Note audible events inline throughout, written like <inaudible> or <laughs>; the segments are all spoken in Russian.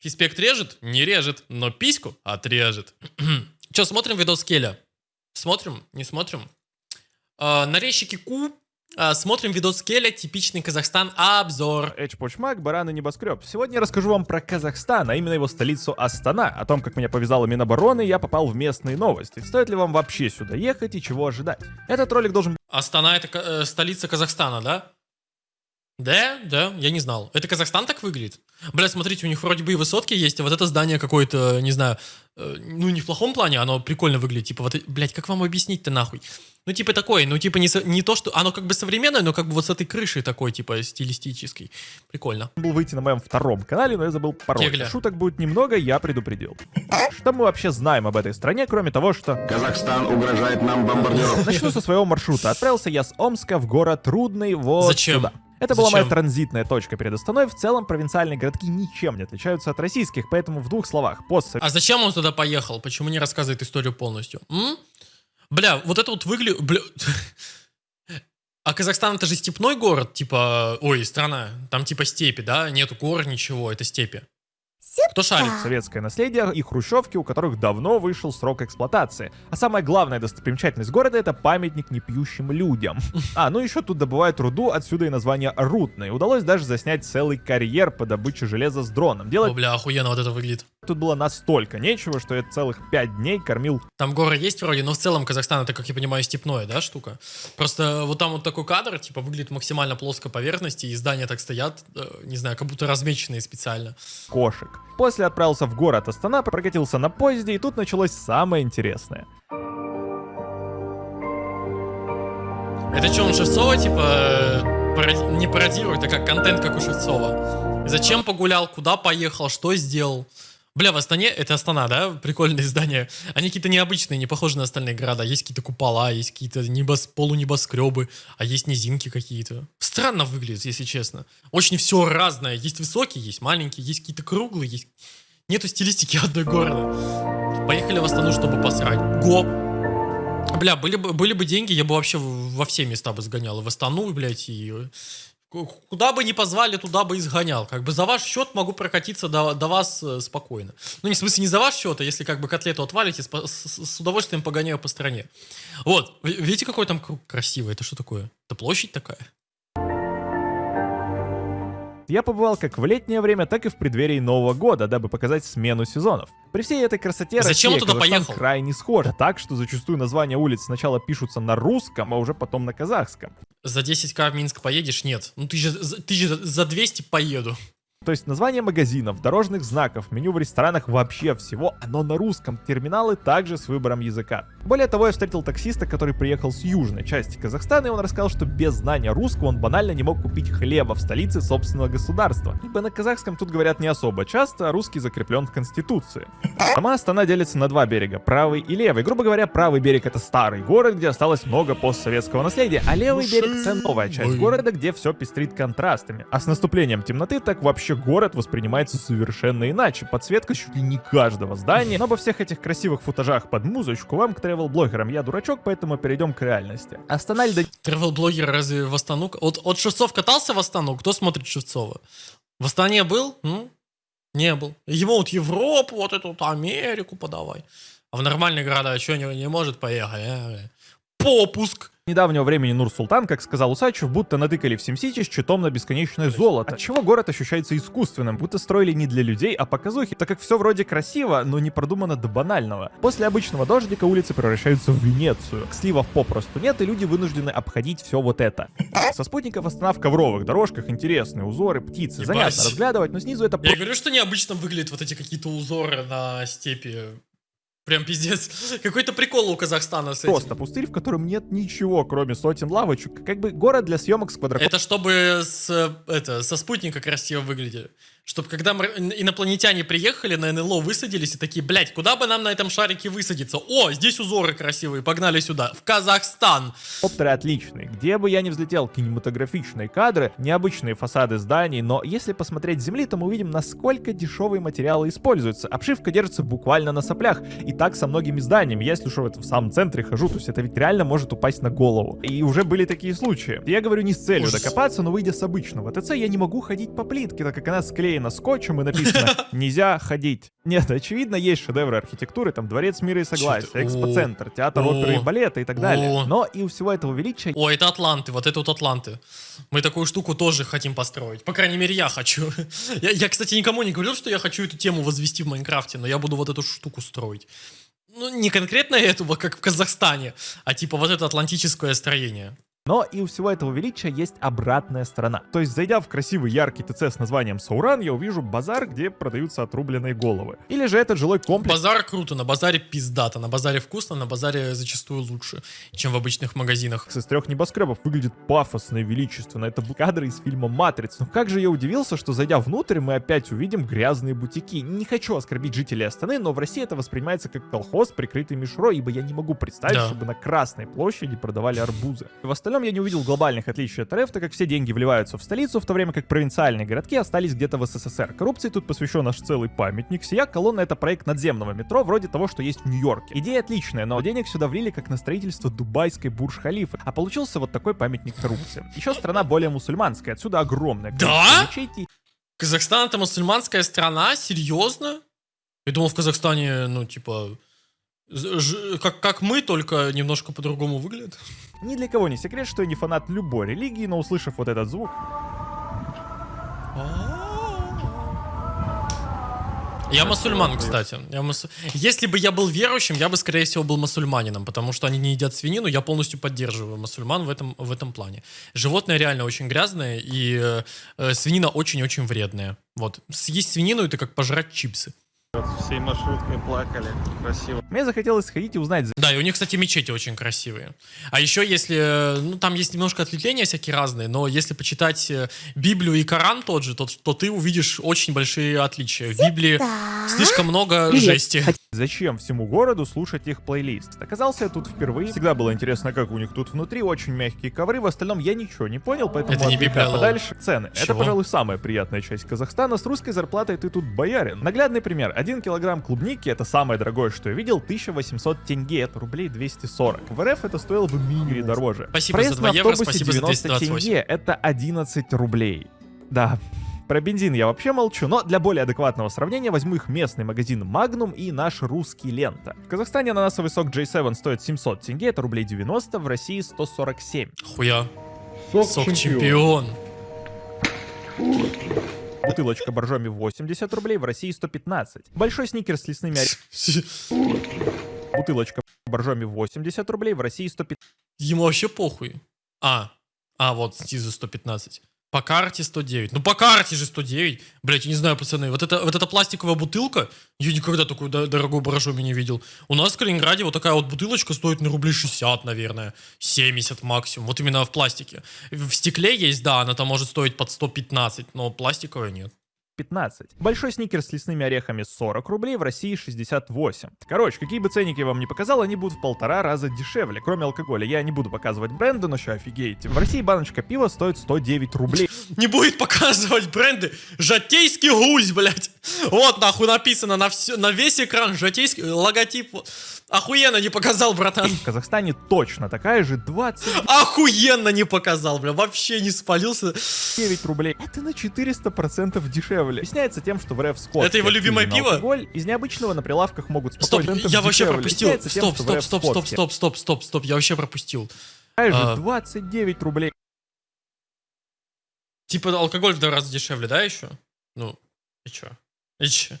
Фиспект режет? Не режет, но письку отрежет. <clears throat> Че, смотрим видос Келя? Смотрим? Не смотрим? Э, нарезчики Ку а, Смотрим видос Келя, типичный Казахстан, обзор. Эч Почмак, Баран и Небоскреб. Сегодня я расскажу вам про Казахстан, а именно его столицу Астана. О том, как меня повязала Минобороны, я попал в местные новости. Стоит ли вам вообще сюда ехать и чего ожидать? Этот ролик должен Астана это э, столица Казахстана, да? Да, да, я не знал. Это Казахстан так выглядит? Бля, смотрите, у них вроде бы и высотки есть, а вот это здание какое-то, не знаю, э, ну не в плохом плане, оно прикольно выглядит. Типа вот, блядь, как вам объяснить-то нахуй? Ну типа такое, ну типа не, со, не то, что... Оно как бы современное, но как бы вот с этой крышей такой, типа стилистической. Прикольно. был выйти на моем втором канале, но я забыл пароль. Кегля. Шуток будет немного, я предупредил. Что мы вообще знаем об этой стране, кроме того, что... Казахстан угрожает нам бомбардировкой. Начну со своего маршрута. Отправился я с Омска в город Трудный вот Зачем? сюда. Это была моя Зачем? транзитная точка перед Астаной. В целом, провинциальные городки ничем не отличаются от российских, поэтому в двух словах, пост А зачем он туда поехал? Почему не рассказывает историю полностью? М? Бля, вот это вот выглядит... Бля... <laughs> А Казахстан это же степной город, типа... Ой, страна. Там типа степи, да? Нету гор, ничего, это степи. Кто шарит? советское наследие и хрущевки, у которых давно вышел срок эксплуатации. А самая главная достопримечательность города — это памятник непьющим людям. <laughs> А, ну еще тут добывают руду, отсюда и название Рудный. Удалось даже заснять целый карьер по добыче железа с дроном. О, Делать бля, охуенно вот это выглядит. Тут было настолько нечего, что я целых пять дней кормил Там горы есть вроде, но в целом Казахстан это, как я понимаю, степное, да, штука? Просто вот там вот такой кадр, типа, выглядит максимально плоской поверхности, и здания так стоят, э, не знаю, как будто размеченные специально. кошек. После отправился в город Астана, прокатился на поезде, и тут началось самое интересное. Это что, он Шевцова, типа, э, пароди- не пародирует, а как контент, как у Шевцова? Зачем погулял, куда поехал, что сделал? Бля, в Астане, это Астана, да? Прикольные здания. Они какие-то необычные, не похожи на остальные города. Есть какие-то купола, есть какие-то небос, полунебоскребы, а есть низинки какие-то. Странно выглядит, если честно. Очень все разное. Есть высокие, есть маленькие, есть какие-то круглые, есть... Нету стилистики <laughs> одной города. Поехали в Астану, чтобы посрать. Го! Бля, были бы, были бы деньги, я бы вообще во все места бы сгонял. И в Астану, блядь, и... ку- Куда бы ни позвали, туда бы и сгонял. Как бы за ваш счет могу прокатиться до, до вас э, спокойно. Ну, не в смысле не за ваш счет, а если как бы котлету отвалите, с, с- с удовольствием погоняю по стране. Вот, Ви- видите, какой там круг красивый? Это что такое? Это площадь такая? Я побывал как в летнее время, так и в преддверии Нового года, дабы показать смену сезонов. При всей этой красоте Зачем Россия и Казахстан поехал? крайне схожи, так что зачастую названия улиц сначала пишутся на русском, а уже потом на казахском. За 10к в Минск поедешь? Нет. Ну ты же, ты же за 200 поеду. То есть название магазинов, дорожных знаков, меню в ресторанах вообще всего, оно на русском, терминалы также с выбором языка. Более того, я встретил таксиста, который приехал с южной части Казахстана, и он рассказал, что без знания русского он банально не мог купить хлеба в столице собственного государства. Ибо на казахском тут говорят не особо часто, а русский закреплен в Конституции. Сама Астана делится на два берега, правый и левый. Грубо говоря, правый берег это старый город, где осталось много постсоветского наследия, а левый берег это новая часть города, где все пестрит контрастами. А с наступлением темноты так вообще город воспринимается совершенно иначе. Подсветка чуть ли не каждого здания. Но обо всех этих красивых футажах под музычку вам, к тревел-блогерам, я дурачок, поэтому перейдем к реальности. Астана льда Тревел-блогер разве в Астану? Вот, от Шевцов катался в Астану? Кто смотрит Шевцова? В Астане был? М? Не был. Ему вот Европу, вот эту вот Америку подавай. А в нормальные города что, не, не может поехать? а? Попуск. Недавнего времени Нур-Султан, как сказал Усачев, будто натыкали в SimCity с читом на бесконечное золото. Отчего город ощущается искусственным, будто строили не для людей, а показухи, так как все вроде красиво, но не продумано до банального. После обычного дождика улицы превращаются в Венецию. Сливов попросту нет, и люди вынуждены обходить все вот это. Со спутников Астана в ковровых дорожках интересные узоры, птицы, Ебать. занятно разглядывать, но снизу это Я говорю, что необычно выглядят вот эти какие-то узоры на степи. Прям пиздец. <laughs> Какой-то прикол у Казахстана с этим. просто пустырь, в котором нет ничего, кроме сотен лавочек. Как бы город для съемок с квадрокоптером. Это чтобы с, это, со спутника красиво выглядели. Чтобы когда инопланетяне приехали на НЛО, высадились и такие, блядь, куда бы нам на этом шарике высадиться? О, здесь узоры красивые, погнали сюда, в Казахстан. Коптеры отличные. Где бы я ни взлетел, кинематографичные кадры, необычные фасады зданий, но если посмотреть с земли, то мы увидим, насколько дешевые материалы используются. Обшивка держится буквально на соплях. И так со многими зданиями. Я, если что, в самом центре хожу, то есть это ведь реально может упасть на голову. И уже были такие случаи. Я говорю не с целью Ужас. докопаться, но выйдя с обычного ТЦ, я не могу ходить по плитке, так как она склеена приклеена скотчем и написано <laughs> «Нельзя ходить». Нет, очевидно, есть шедевры архитектуры, там Дворец мира и согласия? Экспоцентр, Театр оперы и балета и так далее. Но и у всего этого величия О, это Атланты, вот это вот Атланты. Мы такую штуку тоже хотим построить. По крайней мере, я хочу. <laughs> Я, я, кстати, никому не говорил, что я хочу эту тему возвести в Майнкрафте, но я буду вот эту штуку строить. Ну, не конкретно эту, вот как в Казахстане, а типа вот это атлантическое строение. Но и у всего этого величия есть обратная сторона. То есть, зайдя в красивый яркий ТЦ с названием Сауран, я увижу базар, где продаются отрубленные головы. Или же этот жилой комплекс, Базар круто, на базаре пиздато, на базаре вкусно, на базаре зачастую лучше, чем в обычных магазинах. из трех небоскребов выглядит пафосно и величественно. Это кадры из фильма «Матрица». Но как же я удивился, что зайдя внутрь, мы опять увидим грязные бутики. Не хочу оскорбить жителей Астаны, но в России это воспринимается как колхоз, прикрытый мишрой, ибо я не могу представить, Да. чтобы на Красной площади продавали арбузы. В остальном я не увидел глобальных отличий от РФ, так как все деньги вливаются в столицу, в то время как провинциальные городки остались где-то в СССР. Коррупции тут посвящен наш целый памятник. Сия колонна — это проект надземного метро, вроде того, что есть в Нью-Йорке. Идея отличная, но денег сюда влили как на строительство дубайской Бурж-Халифы, а получился вот такой памятник коррупции. Еще страна более мусульманская, отсюда огромное Да? мечетей Казахстан это мусульманская страна? Серьезно? Я думал, в Казахстане, ну, типа, как, как мы, только немножко по-другому выглядит. Ни для кого не секрет, что я не фанат любой религии, но услышав вот этот звук, Я мусульман, кстати. Я мусу- Если бы я был верующим, я бы, скорее всего, был мусульманином, потому что они не едят свинину, я полностью поддерживаю мусульман в этом, в этом плане. Животное реально очень грязное, и э, э, свинина очень-очень вредная. Вот. Съесть свинину — это как пожрать чипсы. Всей маршруткой плакали. Красиво. мне захотелось сходить и узнать, Да, и у них, кстати, мечети очень красивые. А еще если, э, ну, там есть немножко ответвления всякие разные, но если почитать э, Библию и Коран тот же, то, то ты увидишь очень большие отличия. В Библии слишком много жести. Зачем всему городу слушать их плейлист? Оказался я тут впервые. Всегда было интересно, как у них тут внутри. Очень мягкие ковры. В остальном я ничего не понял, поэтому Это не лол. подальше. Цены. Это, Чего? пожалуй, самая приятная часть Казахстана. С русской зарплатой ты тут боярин. Наглядный пример. Один килограмм клубники, это самое дорогое, что я видел, 1800 тенге. Это рублей 240. В РФ это стоило бы мини дороже. Спасибо Проезд за на 2 евро, автобусе спасибо за 90 228. тенге. Это 11 рублей. Да, про бензин я вообще молчу, но для более адекватного сравнения возьму их местный магазин Magnum и наш русский Лента. В Казахстане ананасовый сок J7 стоит 700 тенге, это рублей 90, в России 147. Хуя. Сок чемпион. Бутылочка боржоми 80 рублей, в России 115. Большой сникер с лесными Бутылочка боржоми 80 рублей, в России 115. Ему вообще похуй. А, а вот снизу 115. По карте 109. Ну по карте же 109. Блять, я не знаю, пацаны. Вот, это, вот эта пластиковая бутылка, я никогда такую до- дорогую боржоми не видел. У нас в Калининграде вот такая вот бутылочка стоит на рублей 60, наверное. 70 максимум. Вот именно в пластике. В стекле есть, да, она там может стоить под 115, но пластиковая нет. 15. Большой сникер с лесными орехами 40 рублей, в России 68. Короче, какие бы ценники я вам не показал, они будут в полтора раза дешевле. Кроме алкоголя, я не буду показывать бренды, но еще офигеете. В России баночка пива стоит 109 рублей. <laughs> Не будет показывать бренды. Жатейский гусь, блядь. Вот нахуй написано на, все, на весь экран. Жатейский логотип. Охуенно не показал, братан. В Казахстане точно такая же 29 <laughs> Охуенно не показал, бля. Вообще не спалился. рублей. Это на 400% дешевле. Объясняется тем, что в РФ скот. Это его любимое пиво? Алкоголь из необычного на прилавках могут Стоп, спокойно я вообще дешевле. пропустил. Стоп, стоп, стоп, стоп, стоп, стоп, стоп, стоп. Я вообще пропустил. А. 29 рублей. Типа алкоголь в два раза дешевле, да, еще? Ну, и чё? И чё?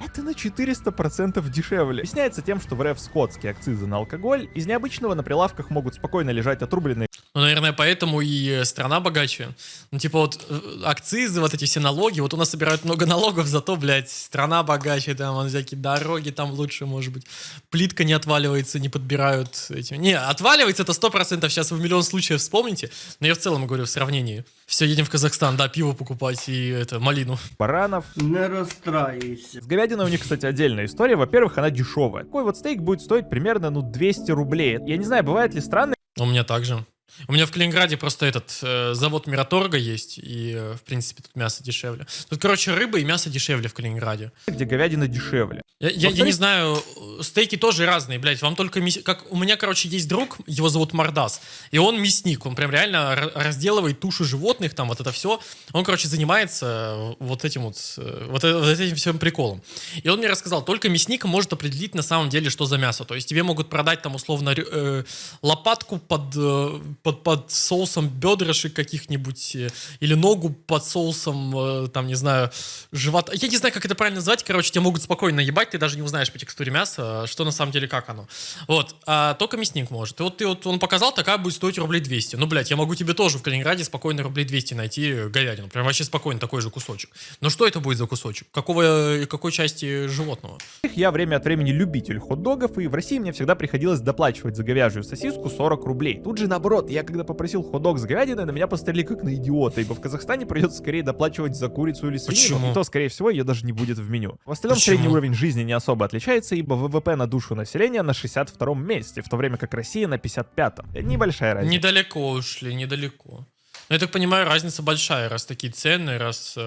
Это на 400% дешевле. Объясняется тем, что в РФ скотские акцизы на алкоголь из необычного на прилавках могут спокойно лежать отрубленные Ну, наверное, поэтому и э, страна богаче. Ну, типа вот э, акцизы, вот эти все налоги. Вот у нас собирают много <laughs> налогов, зато, блядь, страна богаче, там вон всякие дороги там лучше, может быть. Плитка не отваливается, не подбирают эти. Не, отваливается это 100%, сейчас вы в миллион случаев вспомните. Но я в целом говорю в сравнении. Все, едем в Казахстан, да, пиво покупать и это, малину. баранов. Не расстраивайся. С говядиной у них, кстати, отдельная история. Во-первых, она дешевая. Такой вот стейк будет стоить примерно, ну, 200 рублей. Я не знаю, бывает ли странно, У меня также. У меня в Калининграде просто этот э, завод Мираторга есть, и, э, в принципе, тут мясо дешевле. Тут, короче, рыба и мясо дешевле в Калининграде. где говядина дешевле. Я, я- я не знаю, э, стейки тоже разные, блядь. Вам только мяс- как у меня, короче, есть друг, его зовут Мордас, и он мясник, он прям реально ра- разделывает туши животных, там вот это все. Он, короче, занимается э, вот этим вот, э, вот, вот этим всем приколом. И он мне рассказал, только мясник может определить на самом деле, что за мясо. То есть тебе могут продать там условно э, лопатку под, э, под, под соусом бедрышек каких-нибудь, э, или ногу под соусом, э, там, не знаю, живота. Я не знаю, как это правильно назвать. Короче, тебя могут спокойно ебать, ты даже не узнаешь по текстуре мяса, что на самом деле, как оно. Вот. А только мясник может. И вот ты вот, он показал, такая будет стоить рублей 200. Ну, блядь, я могу тебе тоже в Калининграде спокойно рублей 200 найти говядину. Прям вообще спокойно такой же кусочек. Но что это будет за кусочек? Какого, э, какой части животного? Я время от времени любитель хот-догов, и в России мне всегда приходилось доплачивать за говяжью сосиску 40 рублей. Тут же наоборот, я когда попросил хот-дог с говядиной, на меня посмотрели как на идиота, ибо в Казахстане придется скорее доплачивать за курицу или свинину, Почему? и то, скорее всего, ее даже не будет в меню. В остальном Почему? средний уровень жизни не особо отличается, ибо ВВП на душу населения на 62-м месте, в то время как Россия на 55-м. Небольшая разница. Недалеко ушли, недалеко. Но я так понимаю, разница большая, раз такие цены, раз э,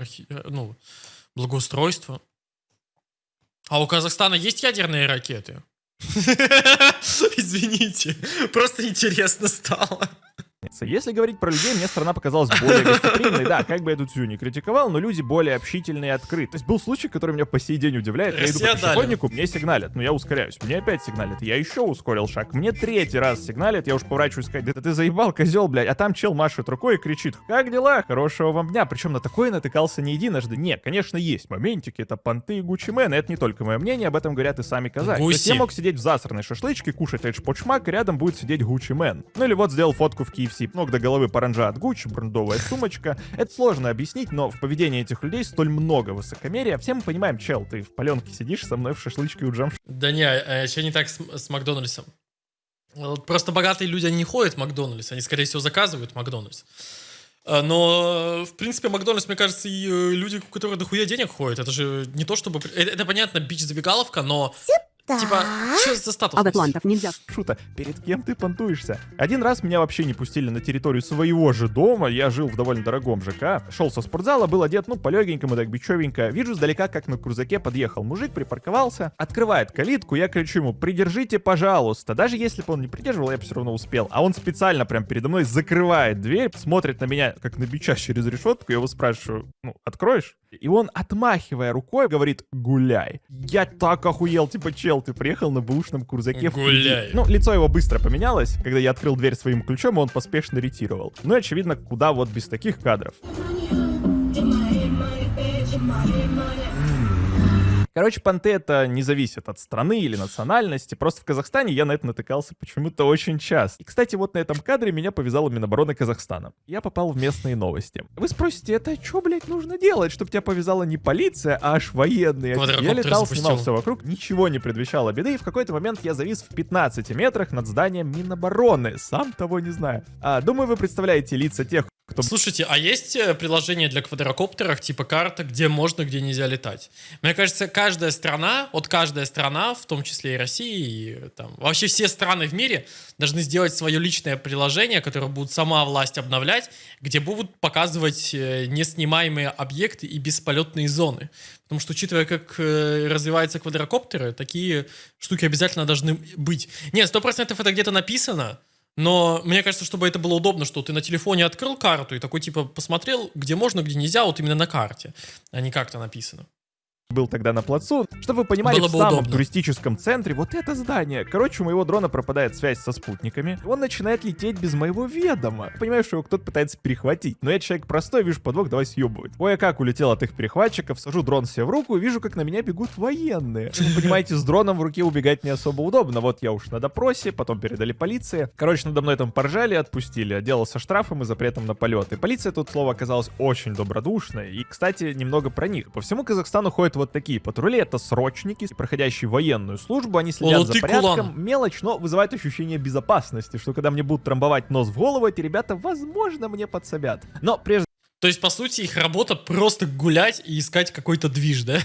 архи- ну, благоустройство. А у Казахстана есть ядерные ракеты? <laughs> Извините, просто интересно стало. Если говорить про людей, мне страна показалась более гостеприимной. Да, как бы я тут всю не критиковал, но люди более общительные и открыты. То есть был случай, который меня по сей день удивляет. Я иду по пешеходнику, мне сигналят, но я ускоряюсь. Мне опять сигналят, я еще ускорил шаг. Мне третий раз сигналят, я уж поворачиваюсь сказать, да ты заебал, козел, блядь. А там чел машет рукой и кричит, как дела? Хорошего вам дня. Причем на такое натыкался не единожды. Не, конечно, есть моментики, это понты и Гуччи Мэн. Это не только мое мнение, об этом говорят и сами казахи. То есть Гуси. я мог сидеть в засранной шашлычке, кушать эйдж-почмак, и рядом будет сидеть Гуччи Мэн. Ну или вот сделал фотку в KFC, ног до головы паранджа от Гуччи, брендовая сумочка. Это сложно объяснить, но в поведении этих людей столь много высокомерия. Все мы понимаем, чел, ты в паленке сидишь со мной в шашлычке у джам Да не, еще не так с, с Макдональдсом. Просто богатые люди, они не ходят в Макдональдс, они, скорее всего, заказывают Макдональдс. А, Но, в принципе, Макдональдс, мне кажется, и э, люди, у которых дохуя денег ходят, это же не то, чтобы... Это, это понятно, бич-забегаловка, но... Типа, что за статус? А в Атлантах нельзя. Шута, перед кем ты понтуешься? Один раз меня вообще не пустили на территорию своего же дома, я жил в довольно дорогом ЖК, шел со спортзала, был одет, ну, полегенькому, так бичевенько. Вижу сдалека, как на крузаке подъехал мужик, припарковался, открывает калитку, я кричу ему, придержите, пожалуйста. Даже если бы он не придерживал, я бы все равно успел. А он специально прям передо мной закрывает дверь, смотрит на меня, как на бича через решетку, я его спрашиваю, ну, откроешь? И он, отмахивая рукой, говорит, гуляй. Я так охуел, типа, чел, ты приехал на бэушном крузаке в Гуляй. Ну, лицо его быстро поменялось, когда я открыл дверь своим ключом, он поспешно ретировал. Ну и, очевидно, куда вот без таких кадров. Короче, понты это не зависит от страны или национальности. Просто в Казахстане я на это натыкался почему-то очень часто. И, кстати, вот на этом кадре меня повязала Минобороны Казахстана. Я попал в местные новости. Вы спросите, это что, блядь, нужно делать, чтобы тебя повязала не полиция, а аж военные? Я летал, запустил. снимал все вокруг, ничего не предвещало беды, и в какой-то момент я завис в 15 метрах над зданием Минобороны, сам того не знаю. А, думаю, вы представляете лица тех, кто Слушайте, а есть э, приложение для квадрокоптеров, типа карта, где можно, где нельзя летать? Мне кажется, каждая страна, вот каждая страна, в том числе и Россия, и э, там, вообще все страны в мире должны сделать свое личное приложение, которое будет сама власть обновлять, где будут показывать э, неснимаемые объекты и бесполетные зоны. Потому что, учитывая, как э, развиваются квадрокоптеры, такие штуки обязательно должны быть. Нет, сто процентов это где-то написано, но мне кажется, чтобы это было удобно, что ты на телефоне открыл карту и такой типа посмотрел, где можно, где нельзя, вот именно на карте, а не как-то написано. Был тогда на плацу, чтобы вы понимали, Было в бы самом удобно. туристическом центре вот это здание. Короче, у моего дрона пропадает связь со спутниками. Он начинает лететь без моего ведома. Понимаю, что его кто-то пытается перехватить. Но я человек простой, вижу подвох, давай съебывать. Ой, а как улетел от их перехватчиков, сажу дрон себе в руку и вижу, как на меня бегут военные. Вы понимаете, с дроном в руке убегать не особо удобно. Вот я уж на допросе, потом передали полиции. Короче, надо мной там поржали, отпустили. Отделался штрафом и запретом на полеты. Полиция тут, слово, оказалась очень добродушной. И, кстати, немного про них. По всему Казахстану ходят вот такие патрули. Это срочники, проходящие военную службу. Они следят О, за порядком. кулан. Мелочь, но вызывает ощущение безопасности, что когда мне будут трамбовать нос в голову, эти ребята, возможно, мне подсобят. Но прежде То есть, по сути, их работа просто гулять и искать какой-то движ, да?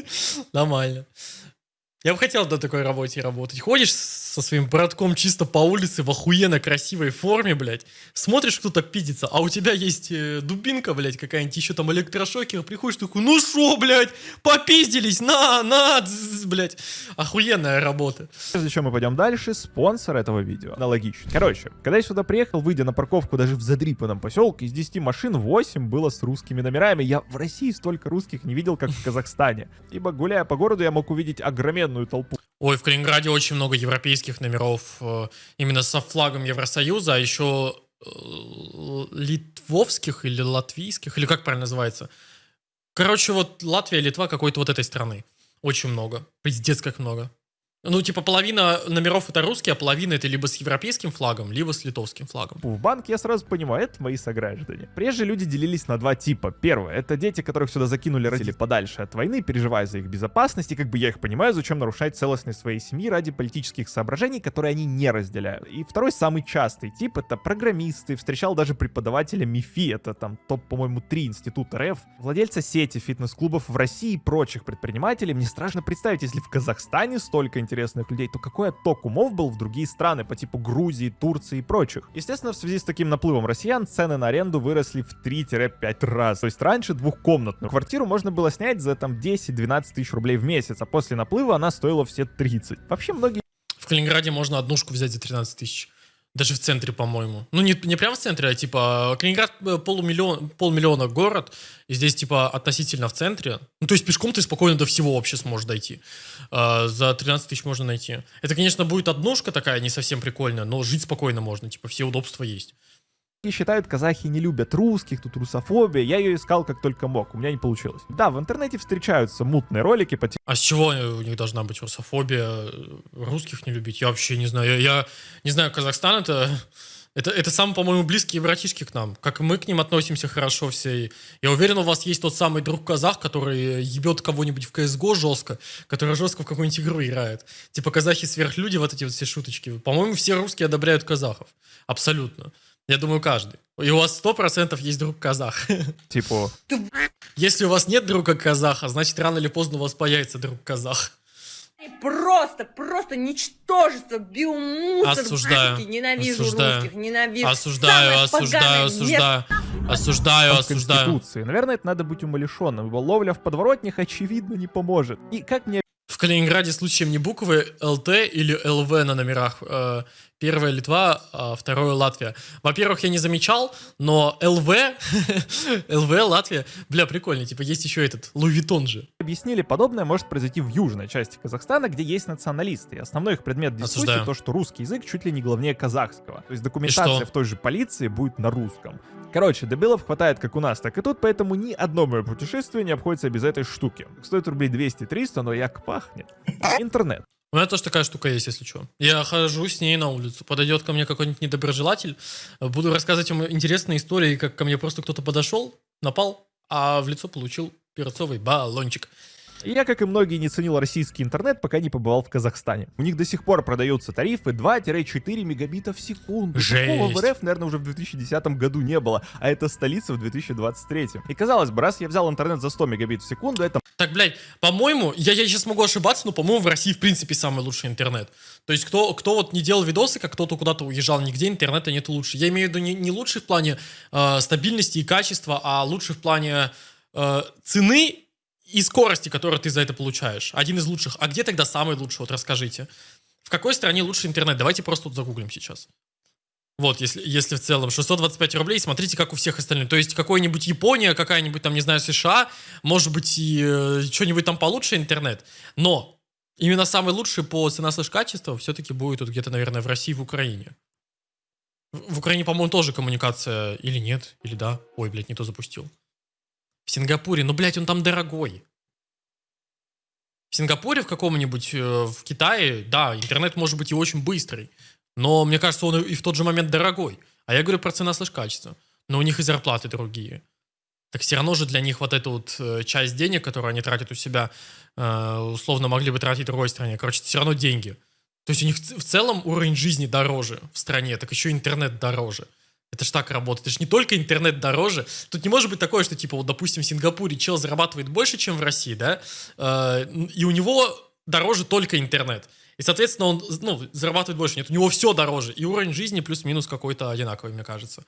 <laughs> Нормально. Я бы хотел на такой работе работать. Ходишь со своим братком чисто по улице в охуенно красивой форме, блядь. Смотришь, кто-то пиздится, а у тебя есть э, дубинка, блядь, какая-нибудь, еще там электрошокер. Приходишь такой, ну шо, блядь, попиздились, на, на, блядь. Охуенная работа. Прежде чем мы пойдем дальше, спонсор этого видео. Аналогично. Короче, когда я сюда приехал, выйдя на парковку даже в задрипанном поселке, из 10 машин 8 было с русскими номерами. Я в России столько русских не видел, как в Казахстане. Ибо гуляя по городу, я мог увидеть огроменную толпу Ой, в Калининграде очень много европейских номеров, э, именно со флагом Евросоюза, а еще э, литвовских или латвийских, или как правильно называется. Короче, вот Латвия, Литва какой-то вот этой страны. Очень много. Пиздец как много. Ну, типа, половина номеров это русские, а половина это либо с европейским флагом, либо с литовским флагом. в банк, я сразу понимаю, это мои сограждане. Прежде люди делились на два типа. Первое, это дети, которых сюда закинули родители подальше от войны, переживая за их безопасность, и как бы я их понимаю, зачем нарушать целостность своей семьи ради политических соображений, которые они не разделяют. И второй, самый частый тип, это программисты, встречал даже преподавателя МИФИ, это там топ, по-моему, 3 института РФ, владельца сети фитнес-клубов в России и прочих предпринимателей. Мне страшно представить, если в Казахстане столько интересных людей, то какой отток умов был в другие страны по типу Грузии, Турции и прочих. Естественно, в связи с таким наплывом россиян цены на аренду выросли в 3-5 раз. То есть раньше двухкомнатную квартиру можно было снять за там 10-12 тысяч рублей в месяц, а после наплыва она стоила все 30. Вообще многие В Калининграде можно однушку взять за 13 тысяч. Даже в центре, по-моему. Ну, не, не прямо в центре, а типа Калининград э, полумиллион, полмиллиона город, и здесь типа относительно в центре. Ну, то есть пешком ты спокойно до всего вообще сможешь дойти. А, за 13 тысяч можно найти. Это, конечно, будет однушка такая, не совсем прикольная, но жить спокойно можно, типа все удобства есть. Считают, казахи не любят русских, тут русофобия. Я ее искал как только мог, у меня не получилось. Да, в интернете встречаются мутные ролики по А с чего у них должна быть русофобия? Русских не любить? Я вообще не знаю. Я, я не знаю, Казахстан это... Это, это самые, по-моему, близкие братишки к нам. Как и мы к ним относимся хорошо все. Я уверен, у вас есть тот самый друг казах, который ебет кого-нибудь в CSGO жестко, который жестко в какую-нибудь игру играет. Типа казахи сверхлюди, вот эти вот все шуточки. По-моему, все русские одобряют казахов. Абсолютно. Я думаю, каждый. И у вас сто процентов есть друг казах. <laughs> типа Если у вас нет друга казаха, значит рано или поздно у вас появится друг казах. Просто, просто ничтожество, биомусор. Осуждаю. блядский, Ненавижу Осуждаю. русских, ненавижу. Осуждаю, Самое осуждаю, осуждаю. Осуждаю, осуждаю. Конституции. Наверное, это надо быть умалишенным, ибо ловля в подворотнях очевидно не поможет. И как мне В Калининграде случаем не буквы ЛТ или ЛВ на номерах. Э, Первая Литва, а второе Латвия. Во-первых, я не замечал, но ЛВ, <laughs> ЛВ, Латвия, бля, прикольно. Типа есть еще этот Лувитон же. объяснили, подобное может произойти в южной части Казахстана, где есть националисты. И основной их предмет дискуссии Осуждаю. то, что русский язык чуть ли не главнее казахского. То есть документация в той же полиции будет на русском. Короче, дебилов хватает как у нас, так и тут, поэтому ни одно мое путешествие не обходится без этой штуки. Стоит рублей 200-300, но як пахнет. Интернет. У меня тоже такая штука есть, если что. Я хожу с ней на улицу. Подойдет ко мне какой-нибудь недоброжелатель. Буду рассказывать ему интересные истории, как ко мне просто кто-то подошел, напал, а в лицо получил перцовый баллончик. И я, как и многие, не ценил российский интернет, пока не побывал в Казахстане. У них до сих пор продаются тарифы 2-4 мегабита в секунду. Такого в Жесть. РФ, наверное, уже в 2010 году не было, а это столица в 2023. И казалось бы, раз я взял интернет за 100 мегабит в секунду, это Так, блядь, по-моему, я, я сейчас могу ошибаться, но, по-моему, в России, в принципе, самый лучший интернет. То есть, кто, кто вот не делал видосы, как кто-то куда-то уезжал, нигде интернета нет лучше. Я имею в виду не, не лучший в плане э, стабильности и качества, а лучший в плане э, цены и скорости, которую ты за это получаешь. Один из лучших. А где тогда самый лучший? Вот расскажите. В какой стране лучший интернет? Давайте просто тут загуглим сейчас. Вот, если, если в целом 625 рублей, смотрите, как у всех остальных. То есть какой-нибудь Япония, какая-нибудь там, не знаю, США, может быть и э, что-нибудь там получше интернет. Но именно самый лучший по цена слэш качеству все-таки будет вот где-то, наверное, в России, в Украине. В в Украине, по-моему, тоже коммуникация или нет, или да. Ой, блядь, не то запустил. В Сингапуре, ну, блядь, он там дорогой. В Сингапуре в каком-нибудь, э, в Китае, да, интернет может быть и очень быстрый. Но мне кажется, он и в тот же момент дорогой. А я говорю про цена слэш качество. Но у них и зарплаты другие. Так все равно же для них вот эту вот э, часть денег, которую они тратят у себя, э, условно могли бы тратить в другой стране. Короче, это все равно деньги. То есть у них в целом уровень жизни дороже в стране, так еще интернет дороже. Это ж так работает. Это ж не только интернет дороже. Тут не может быть такое, что, типа, вот, допустим, в Сингапуре чел зарабатывает больше, чем в России, да? Э, И у него дороже только интернет. И, соответственно, он ну, зарабатывает больше. Нет, у него все дороже. И уровень жизни плюс-минус какой-то одинаковый, мне кажется.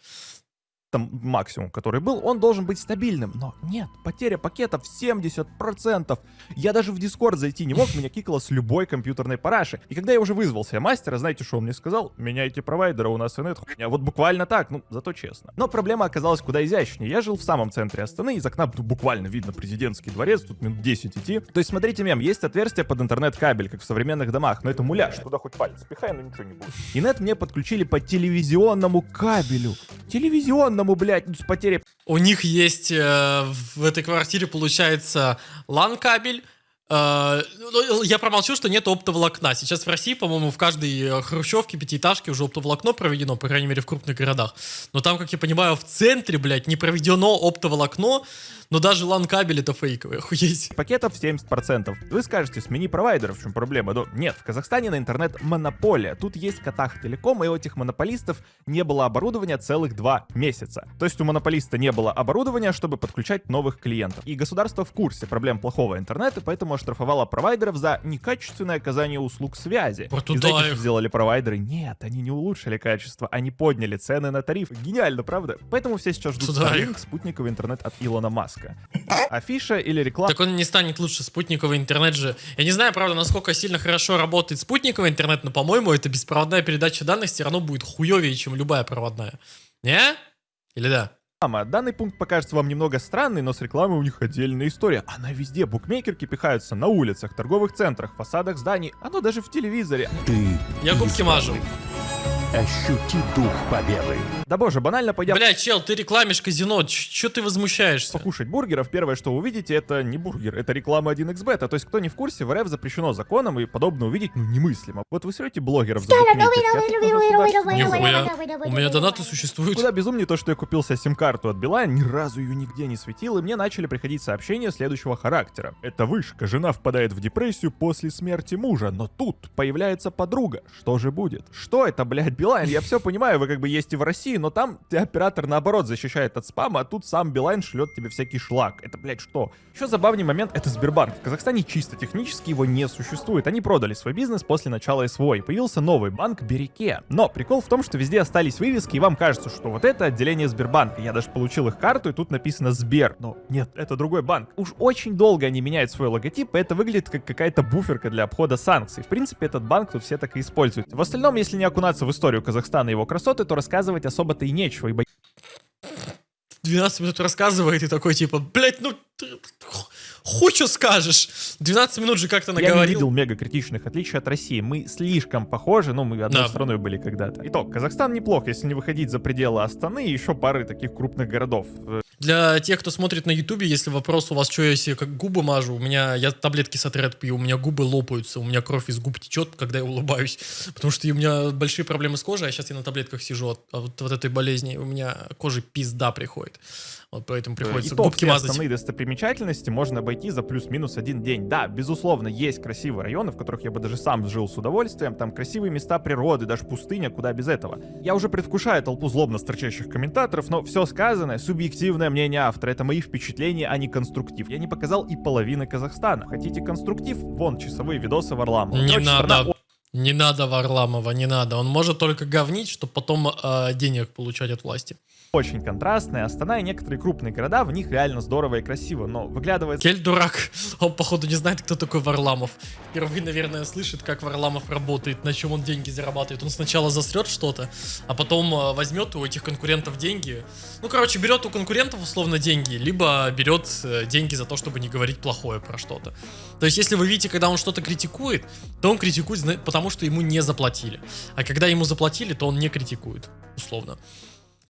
Там максимум, который был, он должен быть стабильным. Но нет, потеря пакетов 70%. Я даже в Дискорд зайти не мог, меня кикало с любой компьютерной параши. И когда я уже вызвал себе мастера, знаете, что он мне сказал? Меняйте провайдера, у нас инет хуйня. Вот буквально так, ну, зато честно. Но проблема оказалась куда изящнее. Я жил в самом центре Астаны, из окна ну, буквально видно президентский дворец, тут минут 10 идти. То есть, смотрите, мем, есть отверстие под интернет-кабель, как в современных домах, но это муляж, туда хоть палец пихай, но ничего не будет. И нет мне подключили по телевизионному кабелю. Телевизионному, блядь, ну, с потерей У них есть э, в этой квартире, получается, LAN-кабель. Э, ну, я промолчу, что нет оптоволокна. Сейчас в России, по-моему, в каждой э, хрущевке, пятиэтажке уже оптоволокно проведено, по крайней мере, в крупных городах. Но там, как я понимаю, в центре, блядь, не проведено оптоволокно, но даже LAN-кабель это фейковый, <laughs> охуеть. пакетов 70%. Вы скажете, смени провайдера, в чем проблема? Но нет, в Казахстане на интернет монополия. Тут есть Катах Телеком, и у этих монополистов не было оборудования целых два месяца. То есть у монополиста не было оборудования, чтобы подключать новых клиентов. И государство в курсе проблем плохого интернета, поэтому оштрафовало провайдеров за некачественное оказание услуг связи. Вот И туда знаете, их. что сделали провайдеры? Нет, они не улучшили качество, они подняли цены на тариф. Гениально, правда? Поэтому все сейчас ждут Starlink, спутниковый интернет от Илона Маска. Афиша или реклама? Так он не станет лучше спутниковый интернет же. Я не знаю, правда, насколько сильно хорошо работает спутниковый интернет, но, по-моему, эта беспроводная передача данных все равно будет хуевее, чем любая проводная. Не? Или да? Реклама. Данный пункт покажется вам немного странный, но с рекламой у них отдельная история. Она везде. Букмекерки пихаются на улицах, торговых центрах, фасадах зданий. Оно даже в телевизоре. Ты Я губки мажу. ощути дух победы. Да боже, банально пойдя Бля, чел, ты рекламишь казино, че ты возмущаешься? покушать бургеров, первое, что увидите, это не бургер, это реклама 1xbet. То есть, кто не в курсе, в РФ запрещено законом, и подобное увидеть, ну, немыслимо. Вот вы срете блогеров за букмекерки, а Нихуя. У меня донаты существуют. Куда безумнее то, что я купил себе сим-карту от Билайн, ни разу ее нигде не светил, и мне начали приходить сообщения следующего характера. Это вышка, жена впадает в депрессию после смерти мужа, но тут появляется подруга. Что же будет? Что это, блядь, Билайн? Я все понимаю, вы как бы есть и в России, но там ты оператор наоборот защищает от спама, а тут сам Билайн шлет тебе всякий шлак. Это, блядь, что? Еще забавный момент — это Сбербанк. В Казахстане чисто технически его не существует. Они продали свой бизнес после начала СВО, и появился новый банк Береке. Но прикол в том, что везде остались вывески, и вам кажется, что вот это отделение Сбербанка. Я даже получил их карту, и тут написано Сбер. Но нет, это другой банк. Уж очень долго они меняют свой логотип, и это выглядит как какая-то буферка для обхода санкций. В принципе, этот банк тут все так и используют. В остальном, если не окунаться в историю Казахстана и его красоты, то рассказывать особо-то и нечего, ибо 12 минут рассказывает и такой типа, блять, ну что скажешь. 12 минут же как-то Я не наговорил. видел мега критичных отличий от России. Мы слишком похожи, ну, мы одной Да. страной были когда-то. Итог. Казахстан неплох, если не выходить за пределы Астаны и еще пары таких крупных городов. Э, Для тех, кто смотрит на ютубе, если вопрос у вас, что я себе как губы мажу, у меня, я таблетки сатрет пью, у меня губы лопаются, у меня кровь из губ течет, когда я улыбаюсь, <laughs> потому что у меня большие проблемы с кожей, а сейчас я на таблетках сижу от, от вот этой болезни, у меня кожи пизда приходит. Вот поэтому приходится Итог, губки мазать. основные достопримечательности можно обойти за плюс-минус один день. Да, безусловно, есть красивые районы, в которых я бы даже сам жил с удовольствием. Там красивые места природы, даже пустыня, куда без этого. Я уже предвкушаю толпу злобно строчащих комментаторов, но все сказанное — субъективное мнение автора. Это мои впечатления, а не конструктив. Я не показал и половины Казахстана. Хотите конструктив? Вон, часовые видосы Варламова. Не Короче, страна надо. Не надо Варламова, не надо. Он может только говнить, чтобы потом э, денег получать от власти. Очень контрастная. Астана и некоторые крупные города, в них реально здорово и красиво, но выглядывает Кель дурак. Он, походу, не знает, кто такой Варламов. Впервые, наверное, слышит, как Варламов работает, на чем он деньги зарабатывает. Он сначала засрет что-то, а потом э, возьмет у этих конкурентов деньги. Ну, короче, берет у конкурентов условно деньги, либо берет э, деньги за то, чтобы не говорить плохое про что-то. То есть, если вы видите, когда он что-то критикует, то он критикует, потому что ему не заплатили. А когда ему заплатили, то он не критикует, условно.